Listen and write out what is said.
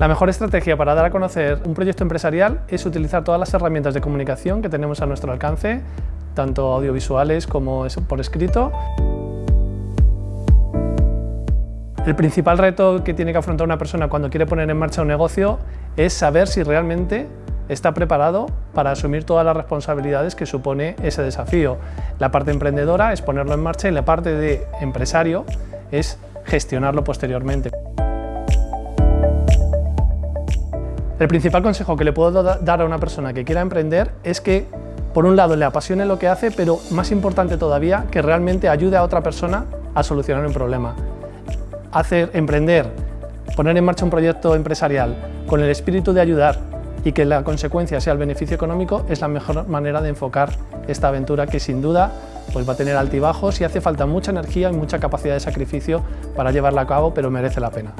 La mejor estrategia para dar a conocer un proyecto empresarial es utilizar todas las herramientas de comunicación que tenemos a nuestro alcance, tanto audiovisuales como por escrito. El principal reto que tiene que afrontar una persona cuando quiere poner en marcha un negocio es saber si realmente está preparado para asumir todas las responsabilidades que supone ese desafío. La parte emprendedora es ponerlo en marcha y la parte de empresario es gestionarlo posteriormente. El principal consejo que le puedo dar a una persona que quiera emprender es que, por un lado, le apasione lo que hace, pero más importante todavía, que realmente ayude a otra persona a solucionar un problema. Hacer, emprender, poner en marcha un proyecto empresarial con el espíritu de ayudar y que la consecuencia sea el beneficio económico es la mejor manera de enfocar esta aventura que sin duda pues va a tener altibajos y hace falta mucha energía y mucha capacidad de sacrificio para llevarla a cabo, pero merece la pena.